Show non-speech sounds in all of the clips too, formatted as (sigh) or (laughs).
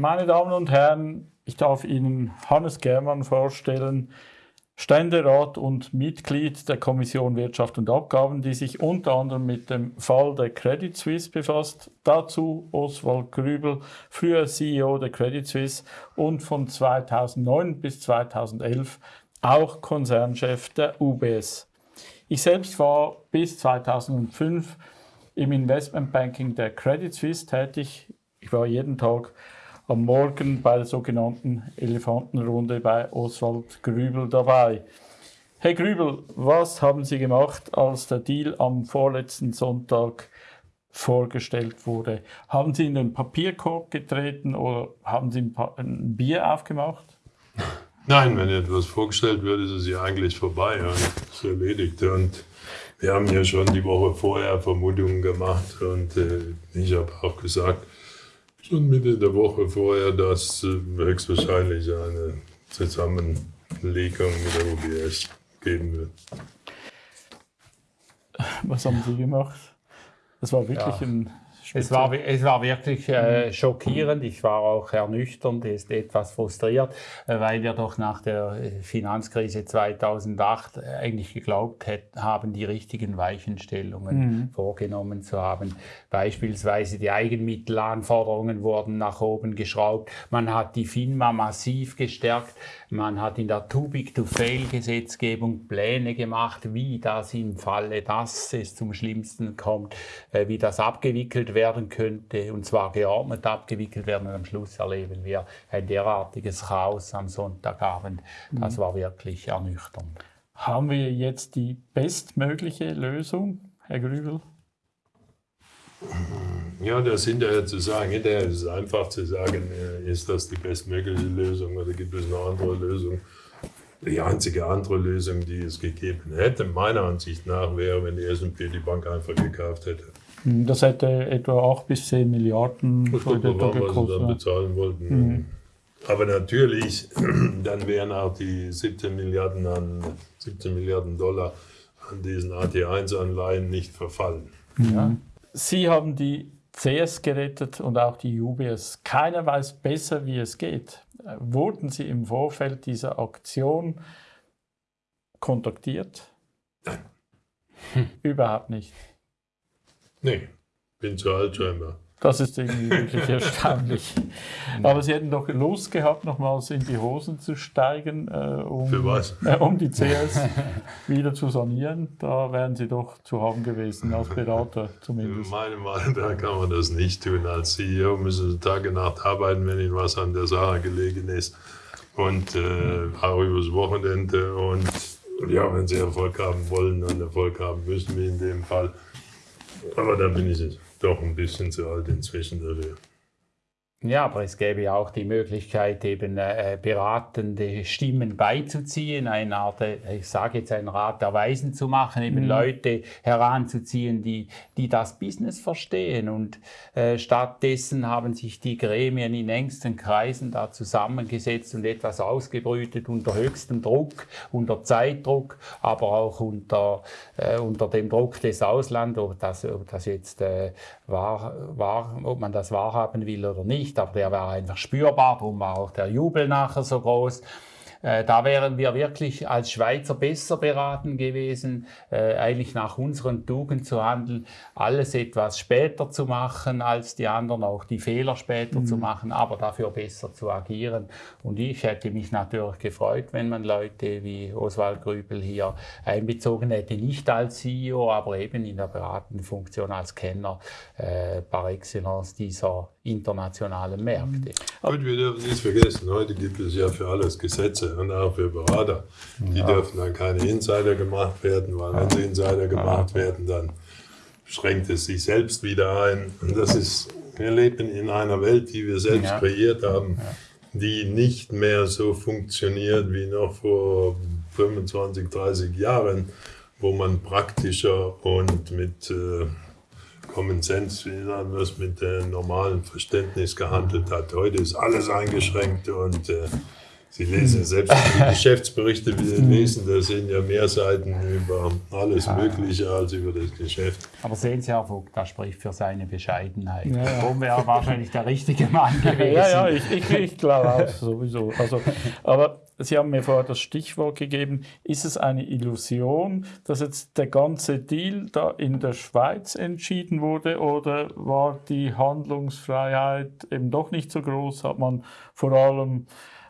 Meine Damen und Herren, ich darf Ihnen Hannes Germann vorstellen, Ständerat und Mitglied der Kommission Wirtschaft und Abgaben, die sich unter anderem mit dem Fall der Credit Suisse befasst. Dazu Oswald Grübel, früher CEO der Credit Suisse und von 2009 bis 2011 auch Konzernchef der UBS. Ich selbst war bis 2005 im Investmentbanking der Credit Suisse tätig. Ich war jeden Tag am Morgen bei der sogenannten Elefantenrunde bei Oswald Grübel dabei. Herr Grübel, was haben Sie gemacht, als der Deal am vorletzten Sonntag vorgestellt wurde? Haben Sie in den Papierkorb getreten oder haben Sie ein, Bier aufgemacht? Nein, wenn etwas vorgestellt wird, ist es ja eigentlich vorbei und ist erledigt. Und wir haben ja schon die Woche vorher Vermutungen gemacht und äh, ich habe auch gesagt, schon Mitte der Woche vorher, dass äh, höchstwahrscheinlich eine Zusammenlegung mit der UBS geben wird. Was haben Sie gemacht? Das war wirklich ja. ein es war, es war wirklich äh, schockierend. Ich war auch ernüchternd, ist etwas frustriert, äh, weil wir doch nach der äh, Finanzkrise 2008 eigentlich geglaubt hätten, haben, die richtigen Weichenstellungen mhm. vorgenommen zu haben. Beispielsweise die Eigenmittelanforderungen wurden nach oben geschraubt. Man hat die FINMA massiv gestärkt. Man hat in der Too-Big-to-Fail-Gesetzgebung Pläne gemacht, wie das im Falle, dass es zum Schlimmsten kommt, äh, wie das abgewickelt werden könnte, und zwar geordnet abgewickelt werden. Und am Schluss erleben wir ein derartiges Chaos am Sonntagabend. Das mhm. war wirklich ernüchternd. Haben wir jetzt die bestmögliche Lösung, Herr Grübel? Ja, das hinterher zu sagen, hinterher ist es einfach zu sagen, äh, ist das die bestmögliche Lösung oder gibt es eine andere Lösung? Die einzige andere Lösung, die es gegeben hätte, meiner Ansicht nach, wäre, wenn die S&P die Bank einfach gekauft hätte. Hm, das hätte etwa 8 bis 10 Milliarden gekostet. Was sie dann bezahlen wollten. Mhm. Aber natürlich, (clears throat) dann wären auch die 17 Milliarden, an, 17 Milliarden Dollar an diesen AT1-Anleihen nicht verfallen. Ja. Sie haben die CS gerettet und auch die UBS. Keiner weiß besser, wie es geht. Wurden Sie im Vorfeld dieser Aktion kontaktiert? Nein. Überhaupt nicht. Nee, bin zu alt scheinbar. Das ist irgendwie wirklich (laughs) erstaunlich. Aber Sie hätten doch Lust gehabt, nochmals in die Hosen zu steigen, äh, um, Für was? Äh, um die CS wieder zu sanieren. Da wären Sie doch zu haben gewesen, als Berater zumindest. Meine Meinung, da kann man das nicht tun. Als CEO müssen Sie Tag und Nacht arbeiten, wenn Ihnen was an der Sache gelegen ist. Und äh, auch übers Wochenende. Und ja, wenn Sie Erfolg haben wollen und Erfolg haben müssen, wie in dem Fall, aber da bin ich jetzt doch ein bisschen zu alt inzwischen dafür. Ja, aber es gäbe ja auch die Möglichkeit, eben äh, beratende Stimmen beizuziehen, eine Art, äh, ich sage jetzt einen Rat der Weisen zu machen, eben mhm. Leute heranzuziehen, die, die das Business verstehen. Und äh, stattdessen haben sich die Gremien in engsten Kreisen da zusammengesetzt und etwas ausgebrütet unter höchstem Druck, unter Zeitdruck, aber auch unter, äh, unter dem Druck des Auslands, ob das, ob das jetzt äh, wahr, wahr, ob man das wahrhaben will oder nicht nicht, aber der war einfach spürbar, darum war auch der Jubel nachher so groß. Äh, da wären wir wirklich als Schweizer besser beraten gewesen, äh, eigentlich nach unseren Tugend zu handeln, alles etwas später zu machen als die anderen, auch die Fehler später mhm. zu machen, aber dafür besser zu agieren. Und ich hätte mich natürlich gefreut, wenn man Leute wie Oswald Grübel hier einbezogen hätte, nicht als CEO, aber eben in der beratenden Funktion als Kenner äh, par excellence dieser internationalen Märkte. Und wir dürfen nicht vergessen, heute gibt es ja für alles Gesetze und auch für Berater. Die ja. dürfen dann keine Insider gemacht werden, weil wenn sie Insider gemacht werden, dann schränkt es sich selbst wieder ein. Und das ist, wir leben in einer Welt, die wir selbst ja. kreiert haben, die nicht mehr so funktioniert wie noch vor 25, 30 Jahren, wo man praktischer und mit äh, Common Sense, wie man das mit dem normalen Verständnis gehandelt hat. Heute ist alles eingeschränkt und äh, Sie lesen (laughs) selbst die Geschäftsberichte lesen, da sind ja mehr Seiten über alles Mögliche als über das Geschäft. Aber sehen Sie, Herr Vogt, das spricht für seine Bescheidenheit. Ja, ja. Darum wäre wahrscheinlich der richtige Mann (laughs) gewesen. Ja, ja, ich, ich, ich glaube auch sowieso. Also, aber Sie haben mir vorher das Stichwort gegeben. Ist es eine Illusion, dass jetzt der ganze Deal da in der Schweiz entschieden wurde oder war die Handlungsfreiheit eben doch nicht so groß? Hat man vor allem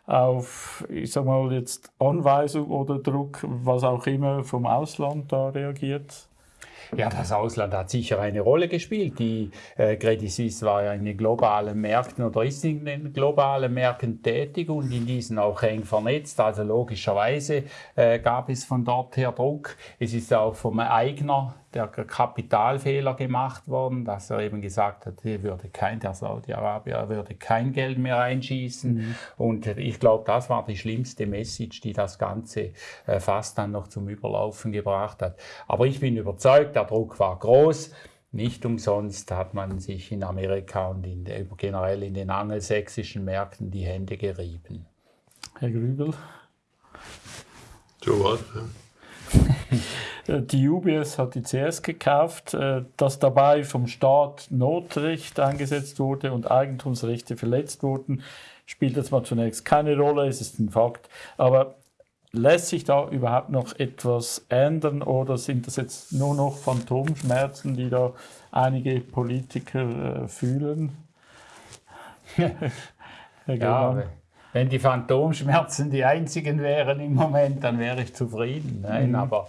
auf, ich sag mal jetzt Anweisung oder Druck, was auch immer vom Ausland da reagiert? Ja, das Ausland hat sicher eine Rolle gespielt. Die äh, Credit Suisse war ja in den globalen Märkten oder ist in den globalen Märkten tätig und in diesen auch eng vernetzt. Also logischerweise äh, gab es von dort her Druck. Es ist auch vom Eigner der Kapitalfehler gemacht worden, dass er eben gesagt hat, er würde kein, der Saudi-Arabier würde kein Geld mehr einschießen. Mhm. Und ich glaube, das war die schlimmste Message, die das Ganze äh, fast dann noch zum Überlaufen gebracht hat. Aber ich bin überzeugt, der Druck war groß. Nicht umsonst hat man sich in Amerika und in der, generell in den angelsächsischen Märkten die Hände gerieben. Herr Grübel? So was, ja. (laughs) die UBS hat die CS gekauft, äh, dass dabei vom Staat Notrecht eingesetzt wurde und Eigentumsrechte verletzt wurden, spielt jetzt mal zunächst keine Rolle, es ist ein Fakt. Aber lässt sich da überhaupt noch etwas ändern oder sind das jetzt nur noch Phantomschmerzen, die da einige Politiker äh, fühlen? (laughs) ja, wenn die Phantomschmerzen die einzigen wären im Moment, dann wäre ich zufrieden. Nein, mhm. aber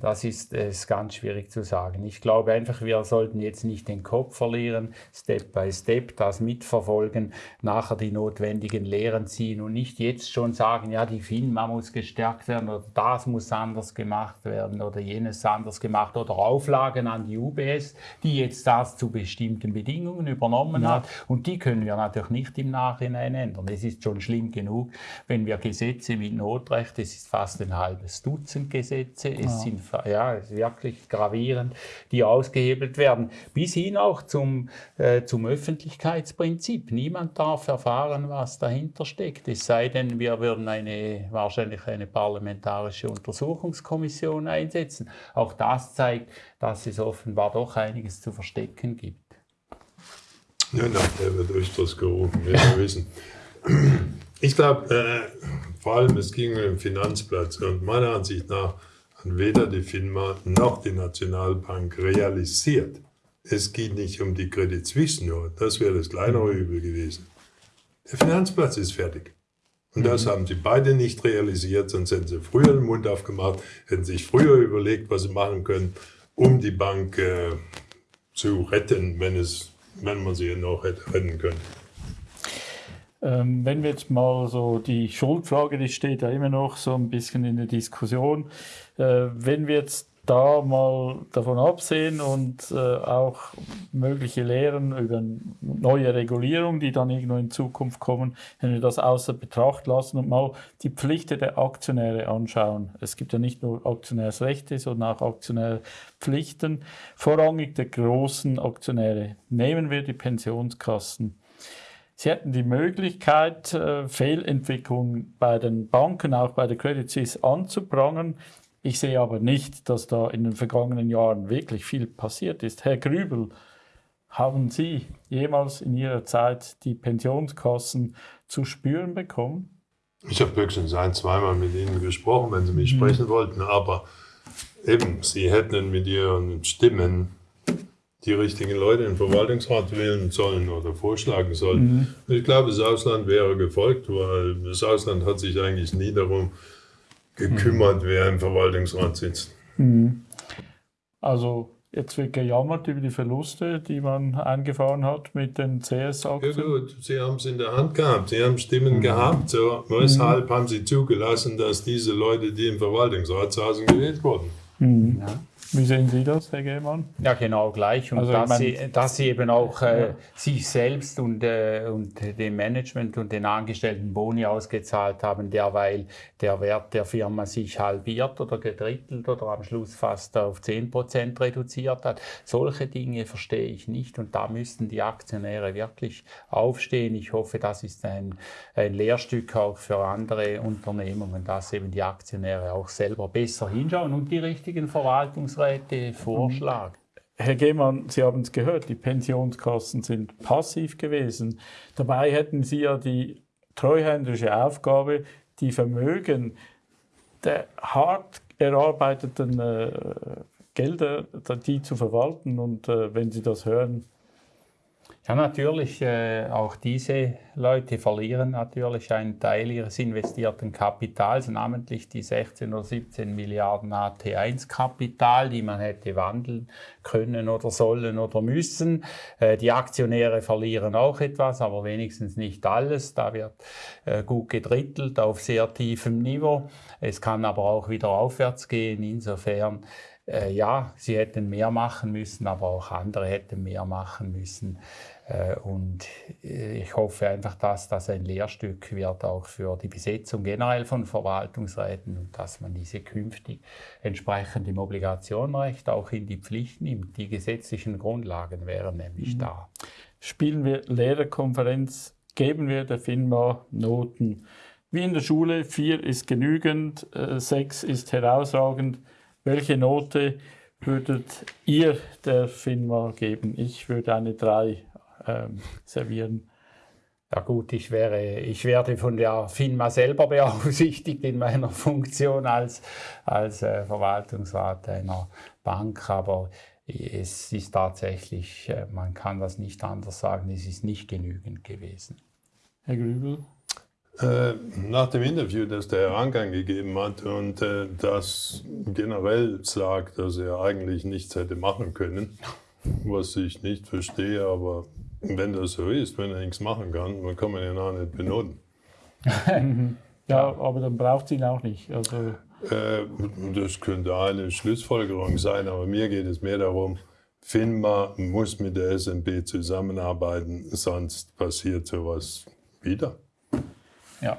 das ist, ist ganz schwierig zu sagen. Ich glaube einfach, wir sollten jetzt nicht den Kopf verlieren, Step by Step das mitverfolgen, nachher die notwendigen Lehren ziehen und nicht jetzt schon sagen, ja, die FINMA muss gestärkt werden oder das muss anders gemacht werden oder jenes anders gemacht oder Auflagen an die UBS, die jetzt das zu bestimmten Bedingungen übernommen ja. hat und die können wir natürlich nicht im Nachhinein ändern. Es ist schon schlimm genug, wenn wir Gesetze mit Notrecht, es ist fast ein halbes Dutzend Gesetze, es sind ja, wirklich gravierend, die ausgehebelt werden. Bis hin auch zum, äh, zum Öffentlichkeitsprinzip. Niemand darf erfahren, was dahinter steckt. Es sei denn, wir würden eine, wahrscheinlich eine parlamentarische Untersuchungskommission einsetzen. Auch das zeigt, dass es offenbar doch einiges zu verstecken gibt. Ja, na, der wird öfters gerufen, wir wissen. Ich glaube, äh, vor allem es ging um den Finanzplatz und meiner Ansicht nach weder die FINMA noch die Nationalbank realisiert. Es geht nicht um die Credit Suisse nur, das wäre das kleinere Übel gewesen. Der Finanzplatz ist fertig. Und das mhm. haben sie beide nicht realisiert, sonst hätten sie früher den Mund aufgemacht, hätten sich früher überlegt, was sie machen können, um die Bank äh, zu retten, wenn, es, wenn man sie noch hätte retten können. Ähm, wenn wir jetzt mal so die Schuldfrage, die steht ja immer noch so ein bisschen in der Diskussion. Äh, wenn wir jetzt da mal davon absehen und äh, auch mögliche Lehren über neue Regulierung, die dann irgendwo in Zukunft kommen, wenn wir das außer Betracht lassen und mal die Pflichten der Aktionäre anschauen. Es gibt ja nicht nur Aktionärsrechte, sondern auch Aktionärpflichten. Vorrangig der großen Aktionäre. Nehmen wir die Pensionskassen. Sie hätten die Möglichkeit, äh, Fehlentwicklungen bei den Banken, auch bei der Credit Suisse anzuprangern. Ich sehe aber nicht, dass da in den vergangenen Jahren wirklich viel passiert ist. Herr Grübel, haben Sie jemals in Ihrer Zeit die Pensionskassen zu spüren bekommen? Ich habe höchstens ein, zweimal mit Ihnen gesprochen, wenn Sie mich mhm. sprechen wollten, aber eben, Sie hätten mit Ihren Stimmen die richtigen Leute in den Verwaltungsrat wählen sollen oder vorschlagen sollen. Mhm. Ich glaube, das Ausland wäre gefolgt, weil das Ausland hat sich eigentlich nie darum gekümmert, mhm. wer im Verwaltungsrat sitzt. Mhm. Also jetzt wird gejammert über die Verluste, die man eingefahren hat mit den CS-Aktien. Ja gut, Sie haben es in der Hand gehabt, Sie haben Stimmen mhm. gehabt. So, weshalb haben Sie zugelassen, dass diese Leute, die im Verwaltungsrat saßen, gewählt wurden? Mhm. Ja. Wie sehen Sie das, Herr Gehmann? Ja, genau gleich. Und also, dass, meine, sie, dass sie eben auch äh, ja. sich selbst und, äh, und dem Management und den Angestellten Boni ausgezahlt haben, derweil der Wert der Firma sich halbiert oder gedrittelt oder am Schluss fast auf 10 Prozent reduziert hat. Solche Dinge verstehe ich nicht und da müssten die Aktionäre wirklich aufstehen. Ich hoffe, das ist ein, ein Lehrstück auch für andere Unternehmungen, dass eben die Aktionäre auch selber besser hinschauen und die richtigen Verwaltungsrechte Aufsichtsräte vorschlagen. Herr Gehmann, Sie haben es gehört, die Pensionskassen sind passiv gewesen. Dabei hätten Sie ja die treuhänderische Aufgabe, die Vermögen der hart erarbeiteten äh, Gelder, die zu verwalten. Und äh, wenn Sie das hören, ja, natürlich, äh, auch diese Leute verlieren natürlich einen Teil ihres investierten Kapitals, namentlich die 16 oder 17 Milliarden AT1-Kapital, die man hätte wandeln können oder sollen oder müssen. Äh, die Aktionäre verlieren auch etwas, aber wenigstens nicht alles. Da wird äh, gut gedrittelt auf sehr tiefem Niveau. Es kann aber auch wieder aufwärts gehen. Insofern äh, ja, sie hätten mehr machen müssen, aber auch andere hätten mehr machen müssen. Äh, und äh, ich hoffe einfach, dass das ein Lehrstück wird, auch für die Besetzung generell von Verwaltungsräten und dass man diese künftig entsprechend im Obligationenrecht auch in die Pflicht nimmt. Die gesetzlichen Grundlagen wären nämlich mhm. da. Spielen wir Lehrerkonferenz, geben wir der FINMA Noten. Wie in der Schule, vier ist genügend, äh, sechs ist herausragend. Welche Note würdet ihr der FINMA geben? Ich würde eine drei ähm, servieren. Ja gut, ich, wäre, ich werde von der FINMA selber beaufsichtigt in meiner Funktion als, als äh, Verwaltungsrat einer Bank, aber es ist tatsächlich, äh, man kann das nicht anders sagen, es ist nicht genügend gewesen. Herr Grübel? Äh, nach dem Interview, das der Herr Angang gegeben hat und äh, das generell sagt, dass er eigentlich nichts hätte machen können, was ich nicht verstehe, aber wenn das so ist, wenn er nichts machen kann, dann kann man ihn auch nicht benoten. (laughs) ja, aber dann braucht es ihn auch nicht. Also äh, das könnte eine Schlussfolgerung sein, aber mir geht es mehr darum, FINMA muss mit der SNB zusammenarbeiten, sonst passiert sowas wieder. Ja.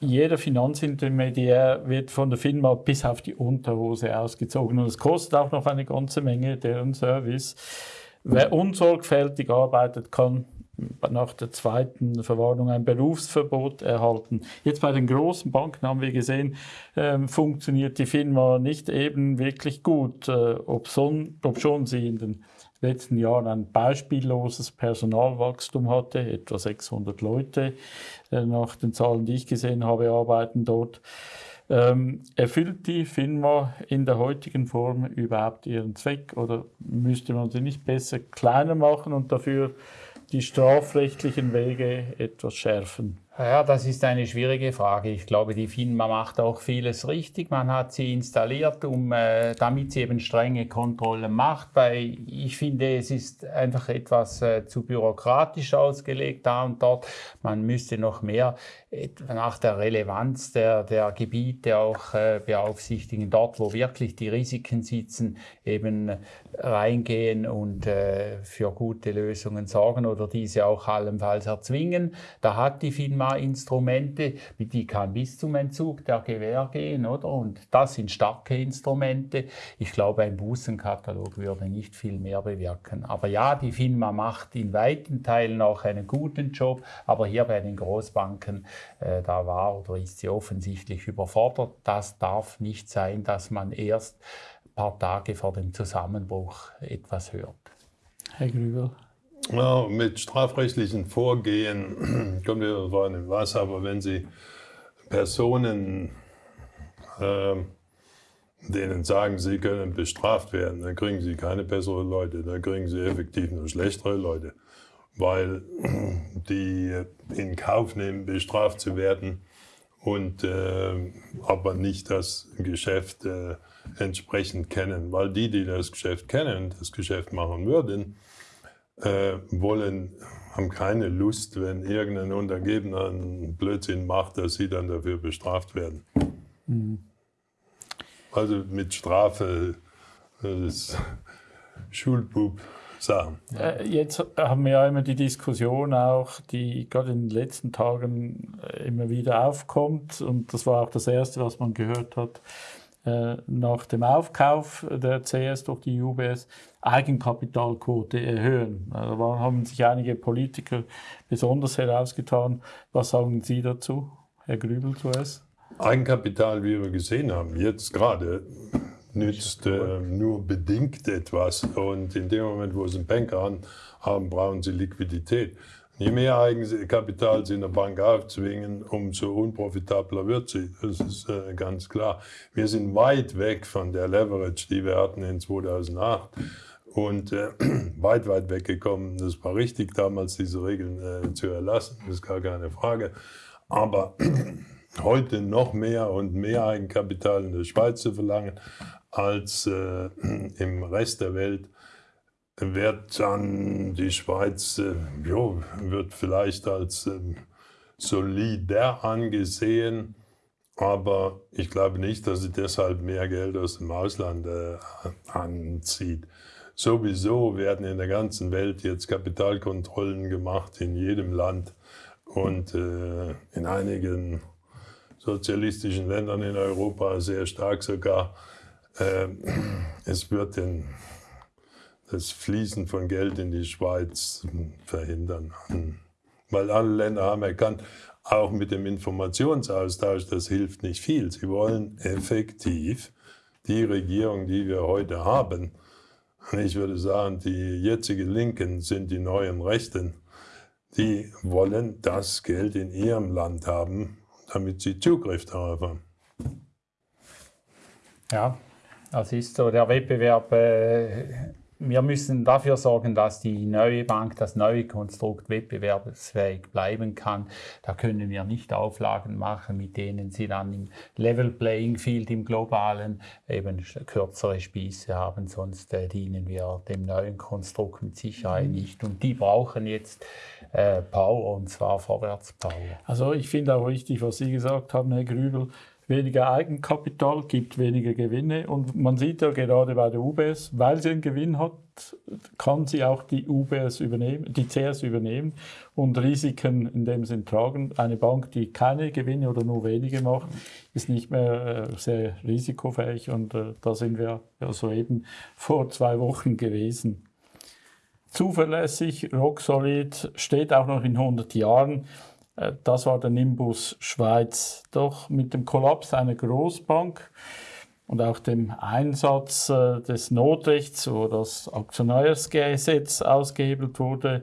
Jeder Finanzintermediär wird von der FINMA bis auf die Unterhose ausgezogen und es kostet auch noch eine ganze Menge deren Service. Wer unsorgfältig arbeitet, kann nach der zweiten Verwarnung ein Berufsverbot erhalten. Jetzt bei den großen Banken haben wir gesehen, ähm, funktioniert die Firma nicht eben wirklich gut, äh, ob, son, ob schon sie in den letzten Jahren ein beispielloses Personalwachstum hatte, etwa 600 Leute äh, nach den Zahlen, die ich gesehen habe, arbeiten dort. Ähm, erfüllt die FINMA in der heutigen Form überhaupt ihren Zweck oder müsste man sie nicht besser kleiner machen und dafür die strafrechtlichen Wege etwas schärfen? Ja, das ist eine schwierige Frage. Ich glaube, die FINMA macht auch vieles richtig. Man hat sie installiert, um, äh, damit sie eben strenge Kontrollen macht, weil ich finde, es ist einfach etwas äh, zu bürokratisch ausgelegt da und dort. Man müsste noch mehr nach der Relevanz der, der Gebiete auch äh, beaufsichtigen, dort wo wirklich die Risiken sitzen, eben reingehen und äh, für gute Lösungen sorgen oder diese auch allenfalls erzwingen. Da hat die FINMA Instrumente, die kann bis zum Entzug der Gewähr gehen, oder? Und das sind starke Instrumente. Ich glaube, ein Bußenkatalog würde nicht viel mehr bewirken. Aber ja, die FINMA macht in weiten Teilen auch einen guten Job, aber hier bei den Großbanken äh, da war oder ist sie offensichtlich überfordert. Das darf nicht sein, dass man erst ein paar Tage vor dem Zusammenbruch etwas hört. Herr Grübel. Ja, mit strafrechtlichen Vorgehen (clears throat) kommt ja drauf an, was, aber wenn Sie Personen, äh, denen sagen, sie können bestraft werden, dann kriegen Sie keine besseren Leute, dann kriegen Sie effektiv nur schlechtere Leute. Weil (clears throat) die in Kauf nehmen, bestraft zu werden und äh, aber nicht das Geschäft äh, entsprechend kennen, weil die, die das Geschäft kennen, das Geschäft machen würden, äh, wollen, haben keine Lust, wenn irgendein Untergebener einen Blödsinn macht, dass sie dann dafür bestraft werden. Mhm. Also mit Strafe Das ist Schulbub. Sachen. Äh, jetzt haben wir ja immer die Diskussion auch, die gerade in den letzten Tagen äh, immer wieder aufkommt und das war auch das Erste, was man gehört hat äh, nach dem Aufkauf der CS durch die UBS, Eigenkapitalquote erhöhen. Da haben sich einige Politiker besonders herausgetan. Was sagen Sie dazu, Herr Grübel zuerst? Eigenkapital, wie wir gesehen haben, jetzt gerade nützt äh, nur bedingt etwas. Und in dem Moment, wo Sie einen Banker haben, brauchen Sie Liquidität. Je mehr Eigenkapital Sie in der Bank aufzwingen, umso unprofitabler wird sie. Das ist äh, ganz klar. Wir sind weit weg von der Leverage, die wir hatten in 2008 und äh, (clears throat) weit, weit weggekommen. Das war richtig damals, diese Regeln äh, zu erlassen, das ist gar keine Frage. Aber (clears throat) heute noch mehr und mehr Eigenkapital in der Schweiz zu verlangen, als äh, (clears throat) im Rest der Welt, wird dann die Schweiz, äh, jo, wird vielleicht als äh, solider angesehen, aber ich glaube nicht, dass sie deshalb mehr Geld aus dem Ausland äh, anzieht. Sowieso werden in der ganzen Welt jetzt Kapitalkontrollen gemacht, in jedem Land und äh, in einigen sozialistischen Ländern in Europa sehr stark sogar. Ähm, es wird den, das Fließen von Geld in die Schweiz verhindern. Weil alle Länder haben erkannt, auch mit dem Informationsaustausch, das hilft nicht viel. Sie wollen effektiv die Regierung, die wir heute haben, ich würde sagen, die jetzige Linken sind die neuen Rechten, die wollen das Geld in ihrem Land haben, damit sie Zugriff darauf haben. Ja, das ist so. Der Wettbewerb, äh, wir müssen dafür sorgen, dass die neue Bank, das neue Konstrukt wettbewerbsfähig bleiben kann. Da können wir nicht Auflagen machen, mit denen sie dann im Level Playing Field im globalen eben kürzere Spieße haben, sonst äh, dienen wir dem neuen Konstrukt mit Sicherheit mhm. nicht. Und die brauchen jetzt äh, Power und zwar Vorwärtspower. Also ich finde auch richtig, was Sie gesagt haben, Herr Grübel weniger Eigenkapital gibt weniger Gewinne. Und man sieht ja gerade bei der UBS, weil sie einen Gewinn hat, kann sie auch die UBS übernehmen, die CS übernehmen und Risiken in dem Sinn tragen. Eine Bank, die keine Gewinne oder nur wenige macht, ist nicht mehr äh, sehr risikofähig und äh, da sind wir ja soeben vor zwei Wochen gewesen. Zuverlässig, rock solid, steht auch noch in 100 Jahren. Äh, das war der Nimbus Schweiz. Doch mit dem Kollaps einer Großbank und auch dem Einsatz äh, des Notrechts, wo das Aktionärsgesetz ausgehebelt wurde,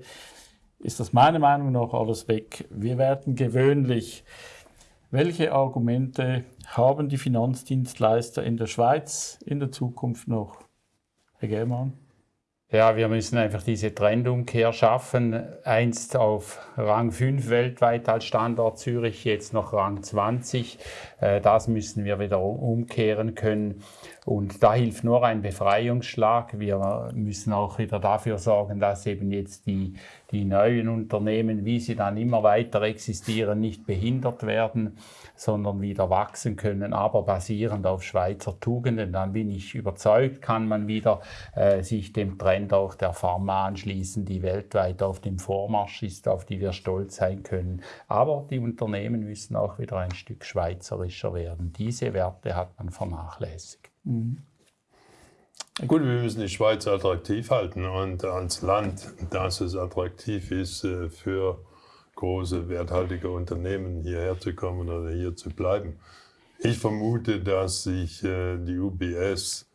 ist das meiner Meinung nach alles weg. Wir werden gewöhnlich. Welche Argumente haben die Finanzdienstleister in der Schweiz in der Zukunft noch? Herr Germann? Ja, wir müssen einfach diese Trendumkehr schaffen. Einst auf Rang 5 weltweit als Standort Zürich, jetzt noch Rang 20. Äh, das müssen wir wieder umkehren können. Und da hilft nur ein Befreiungsschlag. Wir müssen auch wieder dafür sorgen, dass eben jetzt die, die neuen Unternehmen, wie sie dann immer weiter existieren, nicht behindert werden, sondern wieder wachsen können, aber basierend auf Schweizer Tugenden. Dann bin ich überzeugt, kann man wieder äh, sich dem Trend auch der Pharma anschließen, die weltweit auf dem Vormarsch ist, auf die wir stolz sein können. Aber die Unternehmen müssen auch wieder ein Stück schweizerischer werden. Diese Werte hat man vernachlässigt. Mhm. Gut, wir müssen die Schweiz attraktiv halten und als Land, dass es attraktiv ist äh, für große, werthaltige Unternehmen hierher zu kommen oder hier zu bleiben. Ich vermute, dass sich äh, die UBS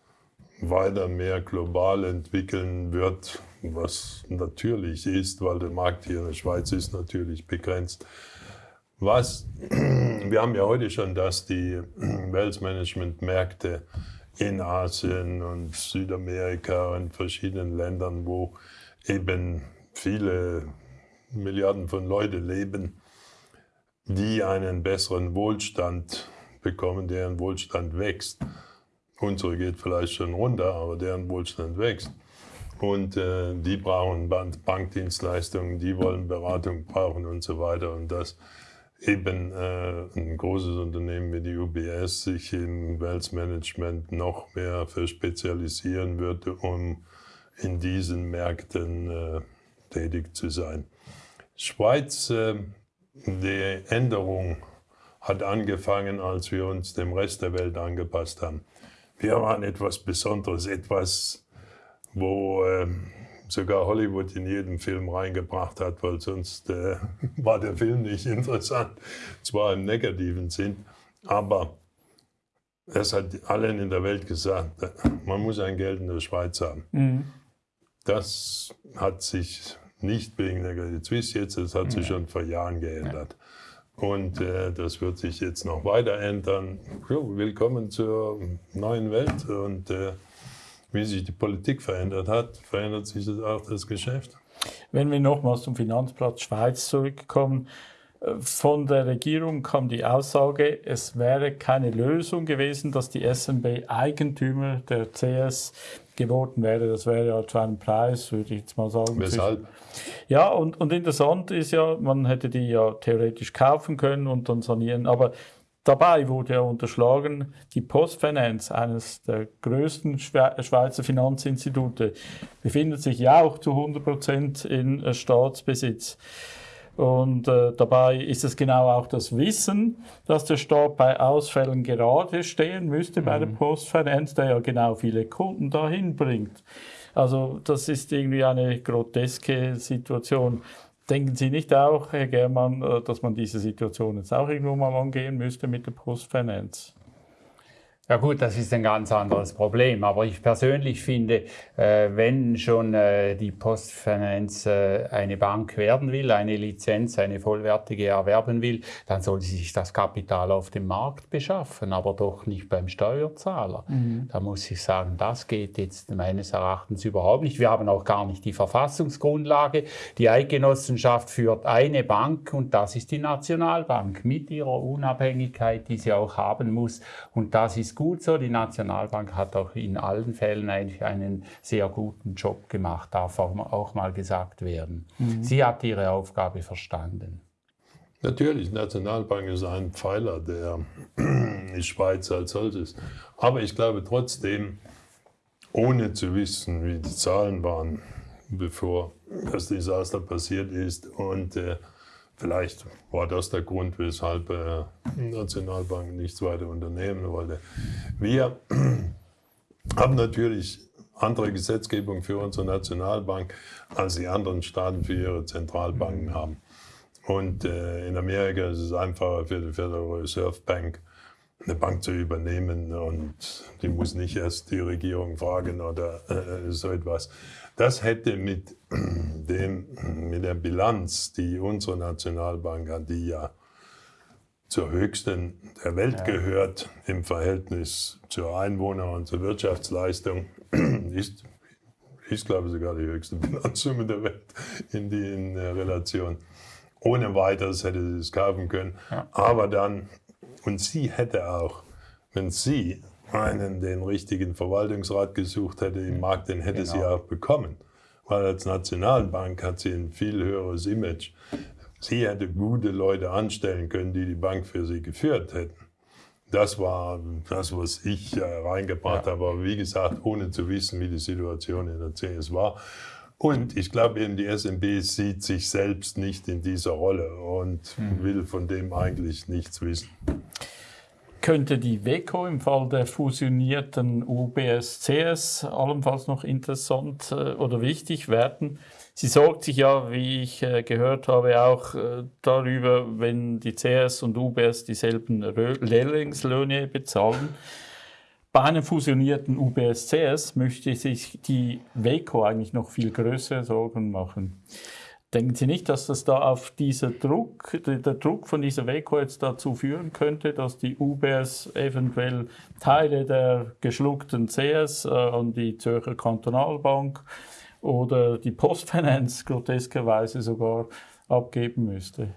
weiter mehr global entwickeln wird, was natürlich ist, weil der Markt hier in der Schweiz ist natürlich begrenzt. Was, (clears throat) wir haben ja heute schon, dass die (clears throat) Wealth Management Märkte in Asien und Südamerika und verschiedenen Ländern, wo eben viele Milliarden von Leuten leben, die einen besseren Wohlstand bekommen, deren Wohlstand wächst. Unsere geht vielleicht schon runter, aber deren Wohlstand wächst. Und äh, die brauchen Bankdienstleistungen, die wollen Beratung brauchen und so weiter. Und das eben äh, ein großes Unternehmen wie die UBS sich im Wealth Management noch mehr verspezialisieren würde, um in diesen Märkten äh, tätig zu sein. Schweiz, äh, die Änderung hat angefangen, als wir uns dem Rest der Welt angepasst haben. Wir waren etwas Besonderes, etwas, wo äh, sogar Hollywood in jeden Film reingebracht hat, weil sonst äh, (laughs) war der Film nicht interessant. Zwar im negativen Sinn, aber es hat allen in der Welt gesagt, man muss ein Geld in der Schweiz haben. Mhm. Das hat sich nicht wegen der Credit Suisse jetzt, das hat sich schon vor Jahren geändert. Und äh, das wird sich jetzt noch weiter ändern. Jo, willkommen zur neuen Welt. Und äh, wie sich die Politik verändert hat, verändert sich das auch das Geschäft. Wenn wir nochmals zum Finanzplatz Schweiz zurückkommen, äh, von der Regierung kam die Aussage, es wäre keine Lösung gewesen, dass die SNB Eigentümer der CS geworden wäre. Das wäre ja zu einem Preis, würde ich jetzt mal sagen. Weshalb? Ja, und, und interessant ist ja, man hätte die ja theoretisch kaufen können und dann sanieren, aber Dabei wurde ja unterschlagen, die Postfinance, eines der größten Schweizer Finanzinstitute, befindet sich ja auch zu 100 Prozent in äh, Staatsbesitz. Und äh, dabei ist es genau auch das Wissen, dass der Staat bei Ausfällen gerade stehen müsste mhm. bei der mhm. Postfinance, der ja genau viele Kunden dahin bringt. Also das ist irgendwie eine groteske Situation. Denken Sie nicht auch, Herr Germann, äh, dass man diese Situation jetzt auch irgendwo mal angehen müsste mit der Postfinance? Ja gut, das ist ein ganz anderes Problem. Aber ich persönlich finde, äh, wenn schon äh, die Postfinance äh, eine Bank werden will, eine Lizenz, eine vollwertige erwerben will, dann soll sie sich das Kapital auf dem Markt beschaffen, aber doch nicht beim Steuerzahler. Mhm. Da muss ich sagen, das geht jetzt meines Erachtens überhaupt nicht. Wir haben auch gar nicht die Verfassungsgrundlage. Die Eidgenossenschaft führt eine Bank und das ist die Nationalbank mit ihrer Unabhängigkeit, die sie auch haben muss. Und das ist gut so. Die Nationalbank hat auch in allen Fällen eigentlich einen sehr guten Job gemacht, darf auch mal gesagt werden. Mhm. Sie hat ihre Aufgabe verstanden. Natürlich, die Nationalbank ist ein Pfeiler der (clears throat) Schweiz als solches. Aber ich glaube trotzdem, ohne zu wissen, wie die Zahlen waren, bevor das Desaster passiert ist und äh, Vielleicht war das der Grund, weshalb äh, die Nationalbank nichts weiter unternehmen wollte. Wir (clears throat) haben natürlich andere Gesetzgebung für unsere Nationalbank, als die anderen Staaten für ihre Zentralbanken mhm. haben. Und äh, in Amerika ist es einfacher für die Federal Reserve Bank, eine Bank zu übernehmen und die muss nicht erst die Regierung fragen oder äh, so etwas. Das hätte mit, (clears throat) dem, mit der Bilanz, die unsere Nationalbank hat, die ja zur höchsten der Welt ja. gehört im Verhältnis zur Einwohner- und zur Wirtschaftsleistung, (clears throat) ist, ist glaube ich, sogar die höchste (laughs) Bilanzsumme der Welt in, die, in der Relation. Ohne weiteres hätte sie es kaufen können. Ja. Aber dann, und sie hätte auch, wenn sie einen den richtigen Verwaltungsrat gesucht hätte im Markt, den hätte genau. sie auch bekommen. Weil als Nationalbank hat sie ein viel höheres Image. Sie hätte gute Leute anstellen können, die die Bank für sie geführt hätten. Das war das, was ich äh, reingebracht ja. habe. Aber wie gesagt, ohne zu wissen, wie die Situation in der CS war. Und ich glaube eben, die SMB sieht sich selbst nicht in dieser Rolle und mhm. will von dem eigentlich nichts wissen könnte die WECO im Fall der fusionierten UBS-CS allenfalls noch interessant äh, oder wichtig werden. Sie sorgt sich ja, wie ich äh, gehört habe, auch äh, darüber, wenn die CS und UBS dieselben Lehrlingslöhne bezahlen. Bei einem fusionierten UBS-CS möchte sich die WECO eigentlich noch viel größere Sorgen machen. Denken Sie nicht, dass das da auf dieser Druck, der Druck von dieser WECO jetzt dazu führen könnte, dass die UBS eventuell Teile der geschluckten CS äh, an die Zürcher Kantonalbank oder die Postfinance groteskerweise sogar abgeben müsste?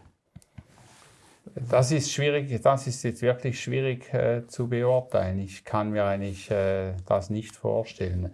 Das ist schwierig, das ist jetzt wirklich schwierig äh, zu beurteilen. Ich kann mir eigentlich äh, das nicht vorstellen.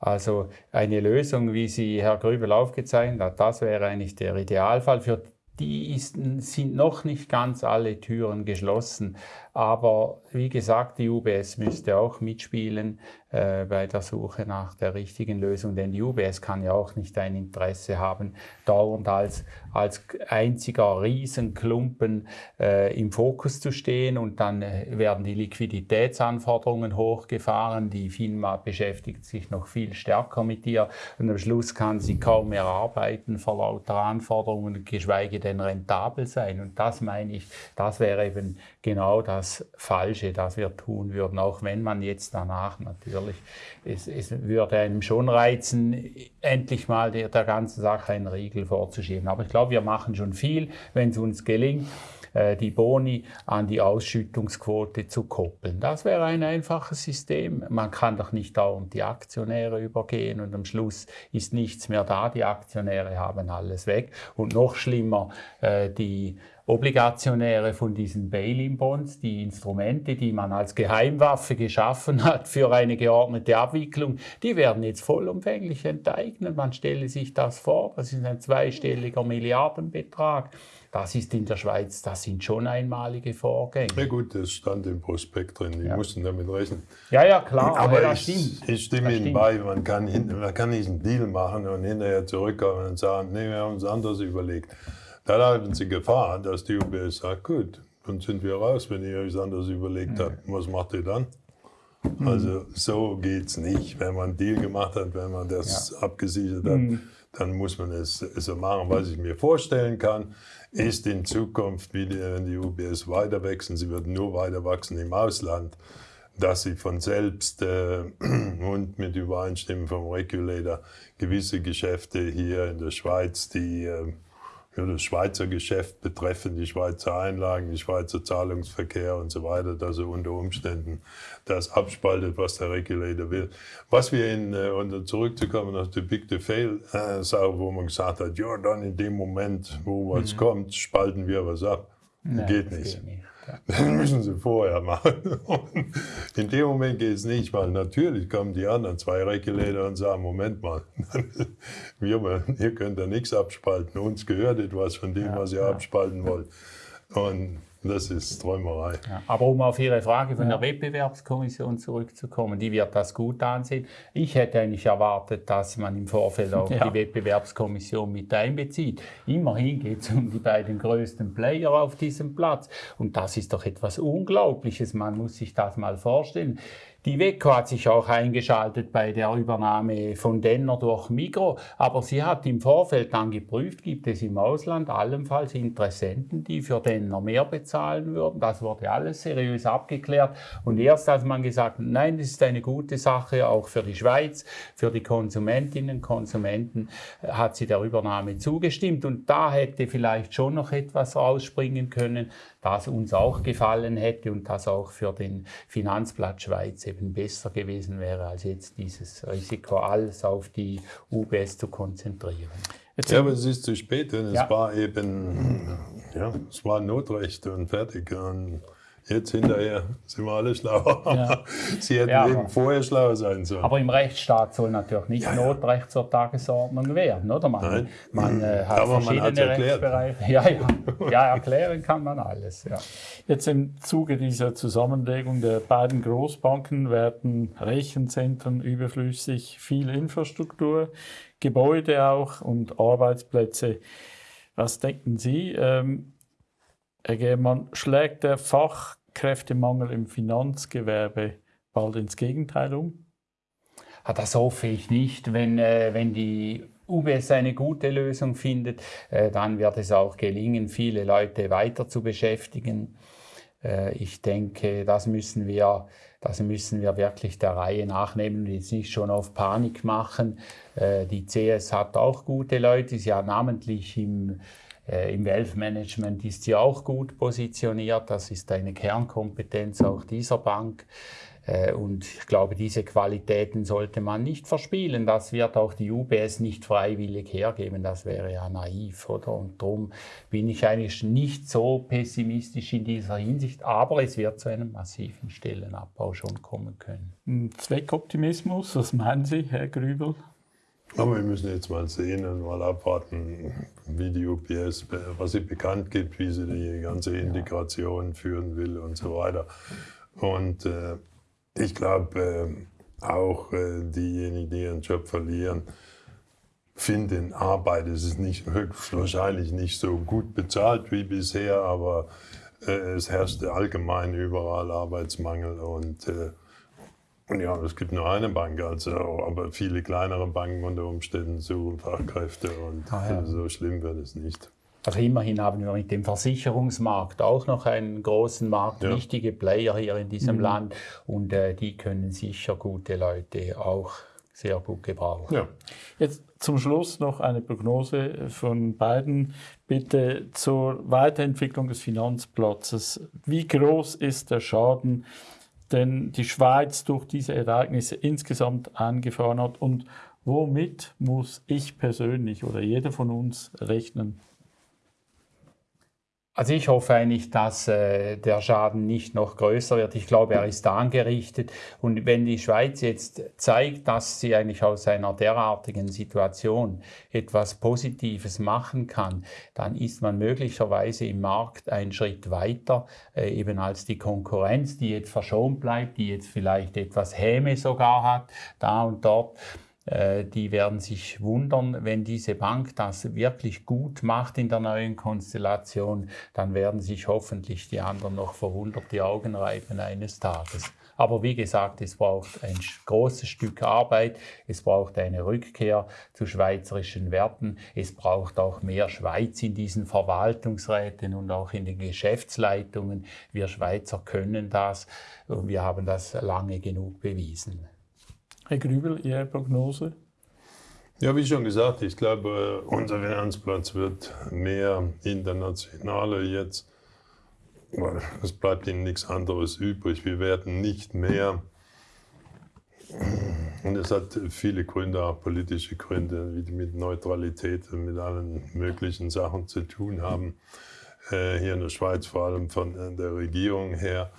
Also eine Lösung, wie sie Herr Grübel aufgezeichnet hat, das wäre eigentlich der Idealfall. Für die ist, sind noch nicht ganz alle Türen geschlossen. Aber wie gesagt, die UBS müsste auch mitspielen äh, bei der Suche nach der richtigen Lösung, denn die UBS kann ja auch nicht ein Interesse haben, dauernd als, als einziger Riesenklumpen äh, im Fokus zu stehen und dann äh, werden die Liquiditätsanforderungen hochgefahren. Die FINMA beschäftigt sich noch viel stärker mit ihr und am Schluss kann sie kaum mehr arbeiten vor lauter Anforderungen, geschweige denn rentabel sein. Und das meine ich, das wäre eben genau das Falsche, das wir tun würden, auch wenn man jetzt danach natürlich. Es, es würde einem schon reizen, endlich mal der, der ganzen Sache einen Riegel vorzuschieben. Aber ich glaube, wir machen schon viel, wenn es uns gelingt äh, die Boni an die Ausschüttungsquote zu koppeln. Das wäre ein einfaches System. Man kann doch nicht dauernd die Aktionäre übergehen und am Schluss ist nichts mehr da. Die Aktionäre haben alles weg. Und noch schlimmer, äh, die Obligationäre von diesen Bail-in-Bonds, die Instrumente, die man als Geheimwaffe geschaffen hat für eine geordnete Abwicklung, die werden jetzt vollumfänglich enteignet. Man stelle sich das vor, das ist ein zweistelliger Milliardenbetrag. Das ist in der Schweiz, das sind schon einmalige Vorgänge. Ja gut, das stand im Prospekt drin, die ja. mussten damit rechnen. Ja, ja, klar, aber, aber ich, ich, stimme Ihnen bei, man kann, man kann nicht einen Deal machen und hinterher zurückkommen und sagen, nee, wir haben uns anders überlegt. Dann haben sie Gefahr, dass die UBS sagt, gut, dann sind wir raus, wenn ihr euch anders überlegt mhm. habt. Was macht ihr dann? Mhm. Also so geht es nicht. Wenn man einen Deal gemacht hat, wenn man das ja. abgesichert hat, mhm. dann muss man es so machen. Was ich mir vorstellen kann, ist in Zukunft, wie die, wenn die UBS weiter wachsen, sie wird nur weiter wachsen im Ausland, dass sie von selbst äh, (clears throat) und mit Übereinstimmung vom Regulator gewisse Geschäfte hier in der Schweiz, die äh, das Schweizer Geschäft betreffen, die Schweizer Einlagen, die Schweizer Zahlungsverkehr und so weiter, dass er unter Umständen das abspaltet, was der Regulator will. Was wir in, äh, und zurückzukommen auf die Big to Fail äh, Sache, wo man gesagt hat, ja, dann in dem Moment, wo was mhm. kommt, spalten wir was ab. Nein, geht nicht. Geht nicht. Dann müssen sie vorher machen. Und (laughs) in dem Moment geht es nicht, weil natürlich kommen die anderen zwei Regulator und sagen, Moment mal, (laughs) wir, ihr könnt da nichts abspalten, uns gehört etwas von dem, ja, was ihr ja. abspalten wollt. Und das ist Träumerei. Ja, aber um auf Ihre Frage von der Wettbewerbskommission zurückzukommen, die wird das gut ansehen. Ich hätte eigentlich erwartet, dass man im Vorfeld auch (laughs) ja. die Wettbewerbskommission mit einbezieht. Immerhin geht es um die beiden größten Player auf diesem Platz. Und das ist doch etwas Unglaubliches. Man muss sich das mal vorstellen. Die WECO hat sich auch eingeschaltet bei der Übernahme von Denner durch Migro, aber sie hat im Vorfeld dann geprüft, gibt es im Ausland allenfalls Interessenten, die für Denner mehr bezahlen würden. Das wurde alles seriös abgeklärt und erst als man gesagt hat, nein, das ist eine gute Sache, auch für die Schweiz, für die Konsumentinnen und Konsumenten, hat sie der Übernahme zugestimmt und da hätte vielleicht schon noch etwas rausspringen können, das uns auch gefallen hätte und das auch für den Finanzplatz Schweiz eben besser gewesen wäre, als jetzt dieses Risiko alles auf die UBS zu konzentrieren. Jetzt ja, aber es ist zu spät, denn ja. es war eben, ja, es war Notrecht und fertig. Und Jetzt hinterher sind wir alle schlauer. Ja. (laughs) Sie hätten ja, eben vorher schlau sein sollen. Aber im Rechtsstaat soll natürlich nicht ja, Notrecht zur Tagesordnung werden, oder? Man, man äh, hat aber verschiedene man Rechtsbereiche. Ja, ja. ja, erklären kann man alles. Jetzt im Zuge dieser Zusammenlegung der beiden Großbanken werden Rechenzentren überflüssig, viel Infrastruktur, Gebäude auch und Arbeitsplätze. Was denken Sie? Ähm, Herr Germann, schlägt der Fach Kräftemangel im Finanzgewerbe bald ins Gegenteil um? Ah, das hoffe ich nicht. Wenn, äh, wenn die UBS eine gute Lösung findet, äh, dann wird es auch gelingen, viele Leute weiter zu beschäftigen. Äh, ich denke, das müssen wir, das müssen wir wirklich der Reihe nachnehmen und jetzt nicht schon auf Panik machen. Äh, die CS hat auch gute Leute, sie hat namentlich im Im Wealth Management ist sie auch gut positioniert. Das ist eine Kernkompetenz auch dieser Bank. Äh, und ich glaube, diese Qualitäten sollte man nicht verspielen. Das wird auch die UBS nicht freiwillig hergeben. Das wäre ja naiv, oder? Und darum bin ich eigentlich nicht so pessimistisch in dieser Hinsicht. Aber es wird zu einem massiven Stellenabbau schon kommen können. Zweckoptimismus, was meinen Sie, Herr Grübel? Aber wir müssen jetzt mal sehen und mal abwarten, wie die UPS, was sie bekannt gibt, wie sie die ganze Integration führen will und so weiter. Und äh, ich glaube, äh, auch äh, diejenigen, die ihren Job verlieren, finden Arbeit. Es ist nicht, wahrscheinlich nicht so gut bezahlt wie bisher, aber äh, es herrscht allgemein überall Arbeitsmangel und äh, ja, es gibt nur eine Bank, also, aber viele kleinere Banken unter Umständen suchen Fachkräfte und ah, ja. so schlimm wird es nicht. Also immerhin haben wir mit dem Versicherungsmarkt auch noch einen großen Markt, ja. wichtige Player hier in diesem mhm. Land und äh, die können sicher gute Leute auch sehr gut gebrauchen. Ja. Jetzt zum Schluss noch eine Prognose von beiden. Bitte zur Weiterentwicklung des Finanzplatzes. Wie groß ist der Schaden, den die Schweiz durch diese Ereignisse insgesamt eingefahren hat und womit muss ich persönlich oder jeder von uns rechnen? Also ich hoffe eigentlich, dass äh, der Schaden nicht noch größer wird. Ich glaube, er ist angerichtet. Und wenn die Schweiz jetzt zeigt, dass sie eigentlich aus einer derartigen Situation etwas Positives machen kann, dann ist man möglicherweise im Markt einen Schritt weiter, äh, eben als die Konkurrenz, die jetzt verschont bleibt, die jetzt vielleicht etwas Häme sogar hat, da und dort. Äh, die werden sich wundern, wenn diese Bank das wirklich gut macht in der neuen Konstellation, dann werden sich hoffentlich die anderen noch verwundert die Augen reiben eines Tages. Aber wie gesagt, es braucht ein großes Stück Arbeit, es braucht eine Rückkehr zu schweizerischen Werten, es braucht auch mehr Schweiz in diesen Verwaltungsräten und auch in den Geschäftsleitungen. Wir Schweizer können das und wir haben das lange genug bewiesen. Herr Grübel, Ihre Prognose? Ja, wie schon gesagt, ich glaube, unser Finanzplatz wird mehr internationaler jetzt. Es bleibt ihnen nichts anderes übrig. Wir werden nicht mehr, und es hat viele Gründe, auch politische Gründe, die mit Neutralität und mit allen möglichen Sachen zu tun haben. Äh, hier in der Schweiz, vor allem von der Regierung her.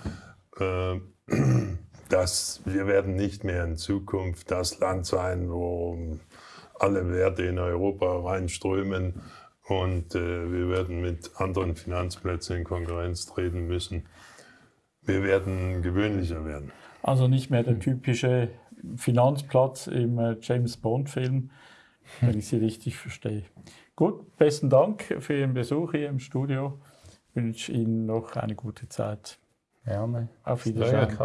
Dass wir werden nicht mehr in Zukunft das Land sein, wo alle Werte in Europa reinströmen und äh, wir werden mit anderen Finanzplätzen in Konkurrenz treten müssen. Wir werden gewöhnlicher werden. Also nicht mehr der typische Finanzplatz im äh, James Bond-Film, wenn ich Sie richtig verstehe. Gut, besten Dank für Ihren Besuch hier im Studio. Ich wünsche Ihnen noch eine gute Zeit. Gerne. Auf Wiedersehen.